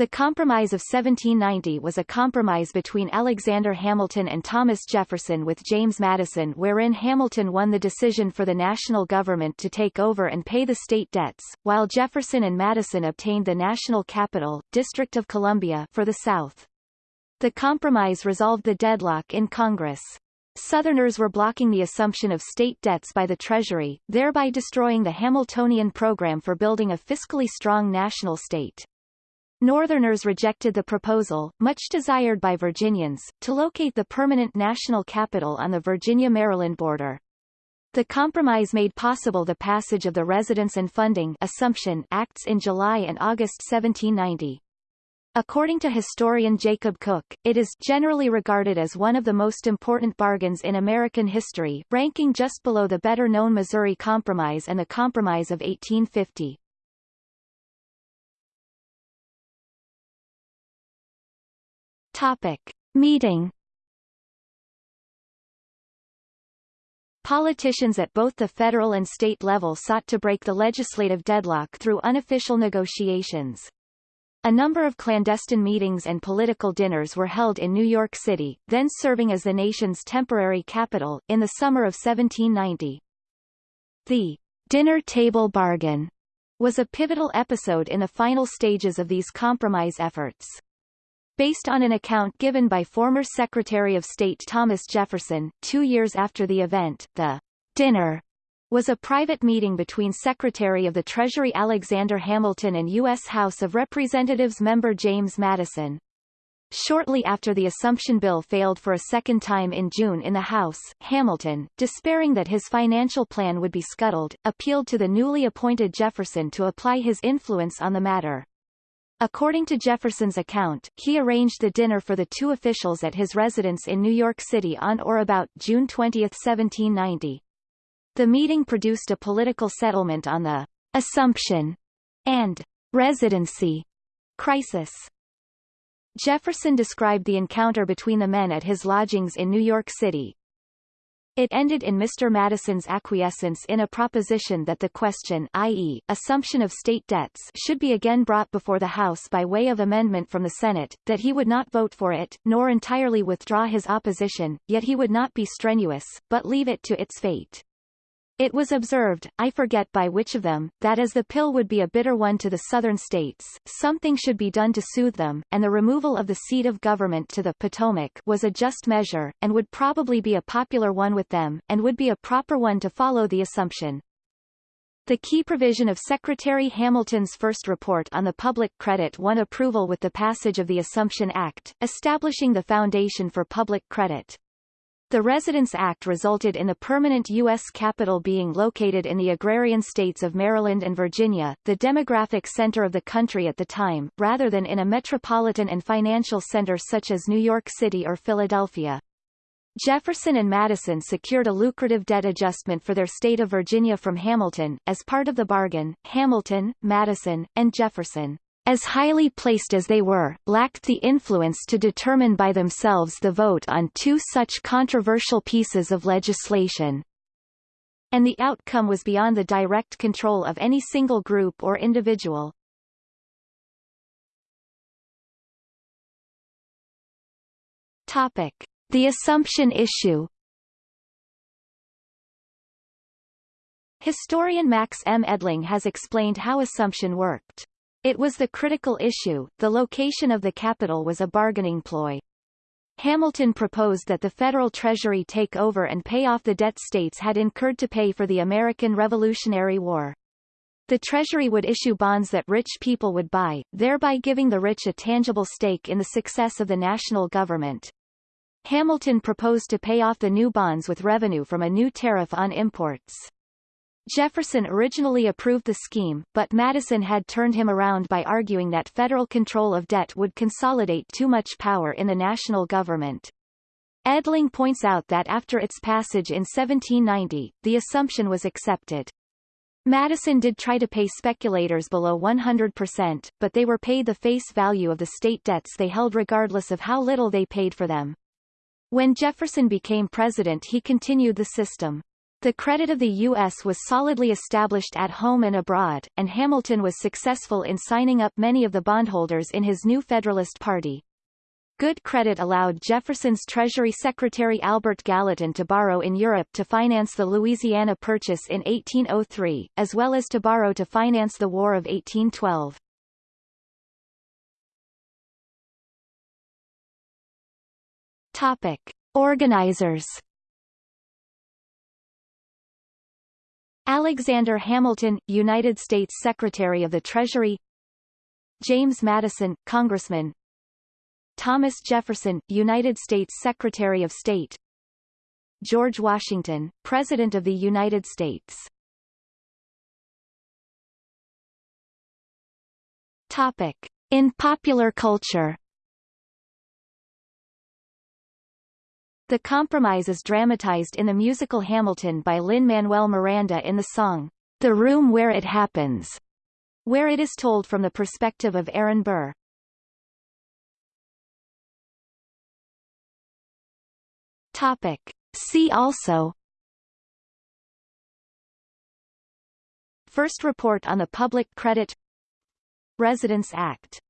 The Compromise of 1790 was a compromise between Alexander Hamilton and Thomas Jefferson with James Madison wherein Hamilton won the decision for the national government to take over and pay the state debts, while Jefferson and Madison obtained the national capital, District of Columbia, for the South. The compromise resolved the deadlock in Congress. Southerners were blocking the assumption of state debts by the Treasury, thereby destroying the Hamiltonian program for building a fiscally strong national state. Northerners rejected the proposal, much desired by Virginians, to locate the permanent national capital on the Virginia-Maryland border. The compromise made possible the passage of the Residence and Funding Assumption Acts in July and August 1790. According to historian Jacob Cooke, it is generally regarded as one of the most important bargains in American history, ranking just below the better-known Missouri Compromise and the Compromise of 1850. Topic. Meeting Politicians at both the federal and state level sought to break the legislative deadlock through unofficial negotiations. A number of clandestine meetings and political dinners were held in New York City, then serving as the nation's temporary capital, in the summer of 1790. The dinner table bargain was a pivotal episode in the final stages of these compromise efforts. Based on an account given by former Secretary of State Thomas Jefferson, two years after the event, the dinner was a private meeting between Secretary of the Treasury Alexander Hamilton and U.S. House of Representatives member James Madison. Shortly after the Assumption Bill failed for a second time in June in the House, Hamilton, despairing that his financial plan would be scuttled, appealed to the newly appointed Jefferson to apply his influence on the matter. According to Jefferson's account, he arranged the dinner for the two officials at his residence in New York City on or about June 20, 1790. The meeting produced a political settlement on the assumption and residency crisis. Jefferson described the encounter between the men at his lodgings in New York City, it ended in Mr. Madison's acquiescence in a proposition that the question i.e., assumption of state debts should be again brought before the House by way of amendment from the Senate, that he would not vote for it, nor entirely withdraw his opposition, yet he would not be strenuous, but leave it to its fate. It was observed, I forget by which of them, that as the pill would be a bitter one to the southern states, something should be done to soothe them, and the removal of the seat of government to the Potomac was a just measure, and would probably be a popular one with them, and would be a proper one to follow the assumption. The key provision of Secretary Hamilton's first report on the public credit won approval with the passage of the Assumption Act, establishing the foundation for public credit. The Residence Act resulted in the permanent U.S. capital being located in the agrarian states of Maryland and Virginia, the demographic center of the country at the time, rather than in a metropolitan and financial center such as New York City or Philadelphia. Jefferson and Madison secured a lucrative debt adjustment for their state of Virginia from Hamilton. As part of the bargain, Hamilton, Madison, and Jefferson as highly placed as they were, lacked the influence to determine by themselves the vote on two such controversial pieces of legislation. And the outcome was beyond the direct control of any single group or individual. Topic. The assumption issue Historian Max M. Edling has explained how assumption worked. It was the critical issue, the location of the capital was a bargaining ploy. Hamilton proposed that the federal treasury take over and pay off the debt states had incurred to pay for the American Revolutionary War. The Treasury would issue bonds that rich people would buy, thereby giving the rich a tangible stake in the success of the national government. Hamilton proposed to pay off the new bonds with revenue from a new tariff on imports. Jefferson originally approved the scheme, but Madison had turned him around by arguing that federal control of debt would consolidate too much power in the national government. Edling points out that after its passage in 1790, the assumption was accepted. Madison did try to pay speculators below 100%, but they were paid the face value of the state debts they held regardless of how little they paid for them. When Jefferson became president he continued the system. The credit of the U.S. was solidly established at home and abroad, and Hamilton was successful in signing up many of the bondholders in his new Federalist Party. Good credit allowed Jefferson's Treasury Secretary Albert Gallatin to borrow in Europe to finance the Louisiana Purchase in 1803, as well as to borrow to finance the War of 1812. Topic. Organizers Alexander Hamilton, United States Secretary of the Treasury James Madison, Congressman Thomas Jefferson, United States Secretary of State George Washington, President of the United States Topic. In popular culture The compromise is dramatized in the musical Hamilton by Lin-Manuel Miranda in the song, The Room Where It Happens, where it is told from the perspective of Aaron Burr. Topic. See also First report on the Public Credit Residence Act